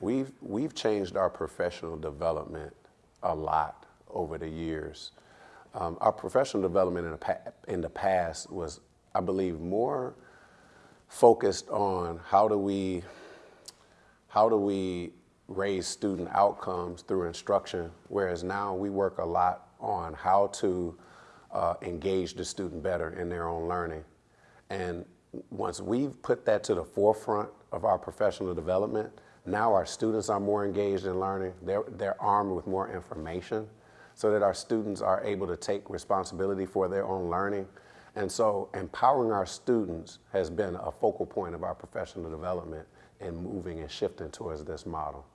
We've, we've changed our professional development a lot over the years. Um, our professional development in the, in the past was, I believe, more focused on how do we, how do we raise student outcomes through instruction, whereas now we work a lot on how to uh, engage the student better in their own learning. And once we've put that to the forefront of our professional development, now our students are more engaged in learning. They're, they're armed with more information so that our students are able to take responsibility for their own learning. And so empowering our students has been a focal point of our professional development and moving and shifting towards this model.